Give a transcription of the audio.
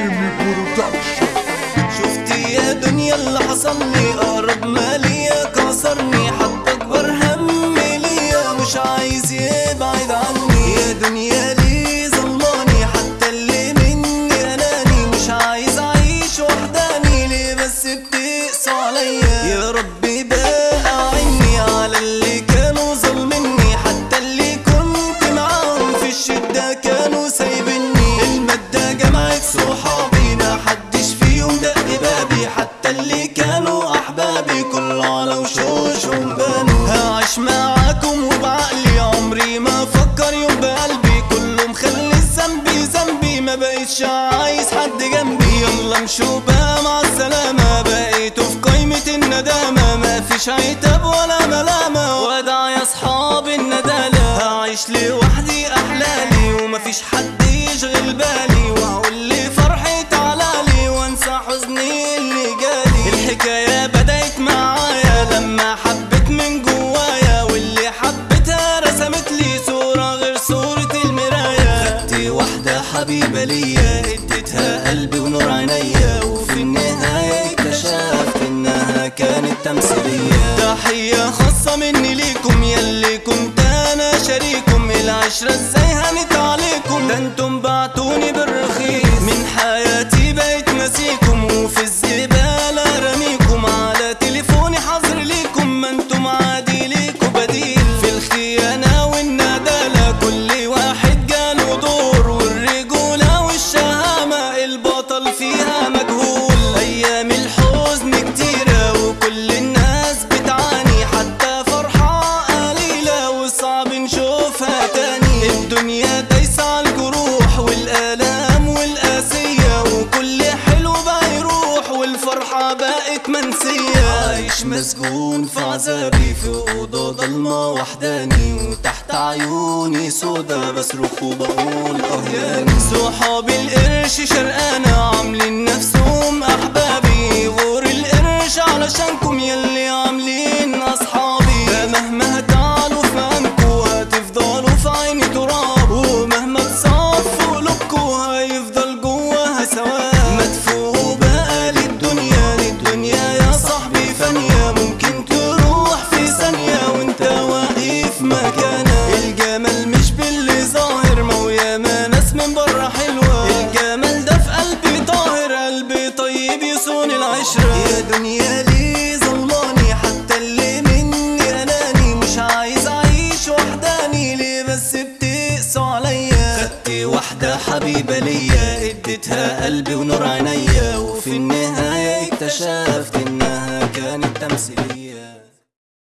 جيمي برودكشن شفت يا دنيا اللي حصل لي أقرب ما على وشوشهم بانوا هعيش معاكم وبعقلي عمري ما فكر يوم بقلبي. كله مخلي ذنبي ذنبي ما بقتش عايز حد جنبي. يلا امشوا بقى مع السلامة. بقيتوا في قايمة الندامة. ما فيش عتاب ولا ملامة. وداع يا أصحاب الندالة. هعيش لوحدي أحلالي ومفيش حد يشغل بالي. وهقول حبيبة ليا اديتها قلبي ونور عينيا وفي النهاية اكتشفت إنها كانت تمثيلية. تحية خاصة مني ليكم يلي كنت أنا شريكم. العشرة إزاي هنت عليكم ده أنتم بعتوني بالرخيص. الدنيا على الجروح والآلام والقاسية وكل حلو بقى يروح والفرحة بقت منسية. عايش مسجون في عذابي في أوضة ضلمة وحداني وتحت عيوني سودا بصرخ وبقول أهياني صحابي القرش شرقانة عاملين نفسهم أحبابي غور القرش علشانكم من بره حلوة. الجمال ده في قلبي طاهر قلبي طيب يصون العشرة. يا دنيا ليه ظلاني حتى اللي مني أناني. مش عايز أعيش وحداني ليه بس بتقسوا عليا؟ خدت واحدة حبيبة ليا اديتها قلبي ونور عينيا. وفي النهاية اكتشفت إنها كانت تمثيلية.